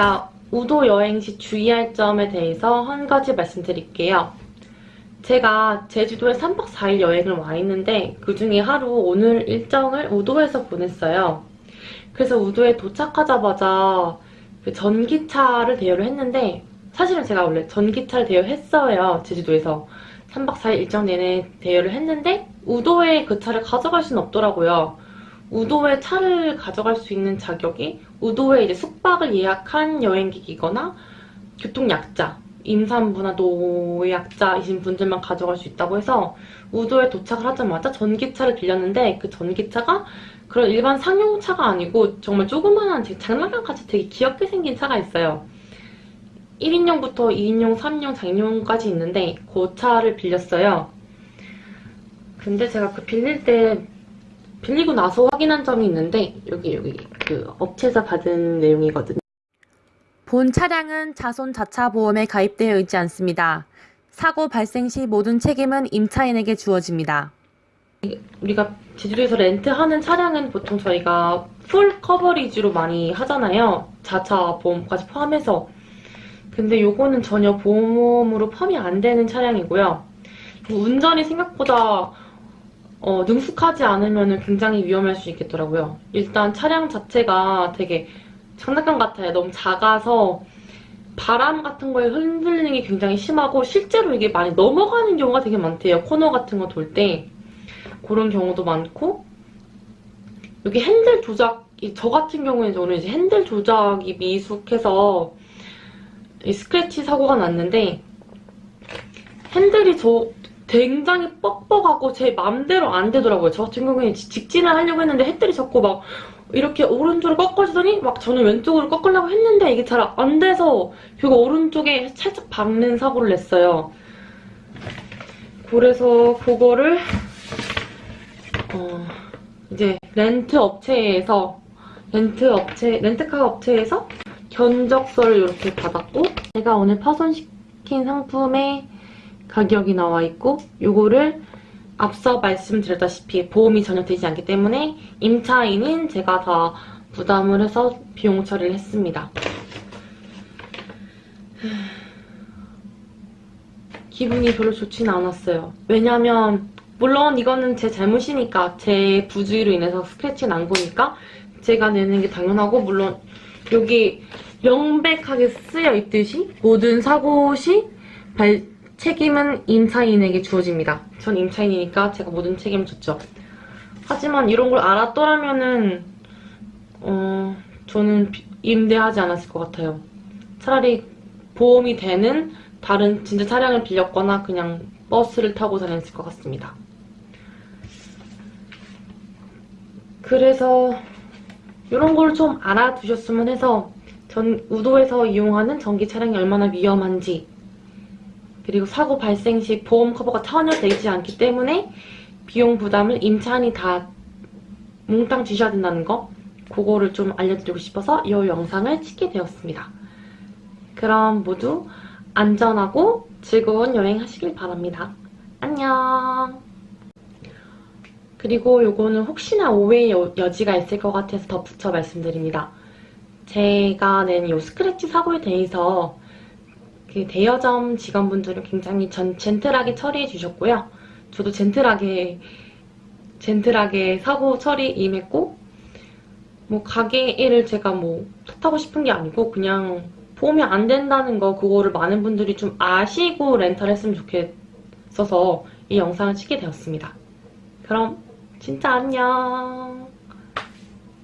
제가 우도 여행 시 주의할 점에 대해서 한 가지 말씀드릴게요. 제가 제주도에 3박 4일 여행을 와 있는데 그 중에 하루 오늘 일정을 우도에서 보냈어요. 그래서 우도에 도착하자마자 그 전기차를 대여를 했는데 사실은 제가 원래 전기차를 대여했어요. 제주도에서 3박 4일 일정 내내 대여를 했는데 우도에 그 차를 가져갈 수는 없더라고요. 우도에 차를 가져갈 수 있는 자격이 우도에 이제 숙박을 예약한 여행객이거나 교통약자, 임산부나 노약자이신 분들만 가져갈 수 있다고 해서 우도에 도착을 하자마자 전기차를 빌렸는데 그 전기차가 그런 일반 상용차가 아니고 정말 조그만한 제 장난감같이 되게 귀엽게 생긴 차가 있어요. 1인용부터 2인용, 3인용, 4인용까지 있는데 그 차를 빌렸어요. 근데 제가 그 빌릴 때 빌리고 나서 확인한 점이 있는데 여기 여기 그 업체에서 받은 내용이거든요. 본 차량은 자손 자차 보험에 가입되어 있지 않습니다. 사고 발생 시 모든 책임은 임차인에게 주어집니다. 우리가 제주도에서 렌트하는 차량은 보통 저희가 full coverage로 많이 하잖아요. 자차 보험까지 포함해서. 근데 요거는 전혀 보험으로 포함이 안 되는 차량이고요. 운전이 생각보다 어, 능숙하지 않으면 굉장히 위험할 수 있겠더라고요. 일단 차량 자체가 되게 장난감 같아요. 너무 작아서 바람 같은 거에 흔들리는 게 굉장히 심하고 실제로 이게 많이 넘어가는 경우가 되게 많대요. 코너 같은 거 돌 때. 그런 경우도 많고 여기 핸들 조작이 저 같은 경우에는 저는 이제 핸들 조작이 미숙해서 스크래치 사고가 났는데 핸들이 저 굉장히 뻑뻑하고 제 맘대로 안 되더라고요. 저 같은 경우에는 직진을 하려고 했는데 핸들이 자꾸 막 이렇게 오른쪽으로 꺾어지더니 막 저는 왼쪽으로 꺾으려고 했는데 이게 잘 안 돼서 그리고 오른쪽에 살짝 박는 사고를 냈어요. 그래서 그거를 어 이제 렌트 업체에서 렌트 업체 렌트카 업체에서 견적서를 이렇게 받았고 제가 오늘 파손시킨 상품의 가격이 나와 있고 이거를 앞서 말씀드렸다시피 보험이 전혀 되지 않기 때문에 임차인인 제가 다 부담을 해서 비용 처리를 했습니다. 기분이 별로 좋지는 않았어요. 왜냐면 물론 이거는 제 잘못이니까 제 부주의로 인해서 스크래치 난 거니까 제가 내는 게 당연하고 물론 여기 명백하게 쓰여 있듯이 모든 사고 시 발, 책임은 임차인에게 주어집니다. 전 임차인이니까 제가 모든 책임을 졌죠. 하지만 이런 걸 알았더라면은 어, 저는 임대하지 않았을 것 같아요. 차라리 보험이 되는 다른 진짜 차량을 빌렸거나 그냥 버스를 타고 다녔을 것 같습니다. 그래서 이런 걸 좀 알아두셨으면 해서 전 우도에서 이용하는 전기 차량이 얼마나 위험한지 그리고 사고 발생 시 보험 커버가 전혀 되지 않기 때문에 비용 부담을 임차인이 다 몽땅 주셔야 된다는 거 그거를 좀 알려드리고 싶어서 이 영상을 찍게 되었습니다. 그럼 모두 안전하고 즐거운 여행 하시길 바랍니다. 안녕 그리고 요거는 혹시나 오해의 여지가 있을 것 같아서 덧붙여 말씀드립니다. 제가 낸 요 스크래치 사고에 대해서 그 대여점 직원분들은 굉장히 전, 젠틀하게 처리해 주셨고요. 저도 젠틀하게 젠틀하게 사고 처리 임했고 뭐 가게 일을 제가 뭐 탓하고 싶은 게 아니고 그냥 보험이 안 된다는 거 그거를 많은 분들이 좀 아시고 렌탈 했으면 좋겠어서 이 영상을 찍게 되었습니다. 그럼 진짜 안녕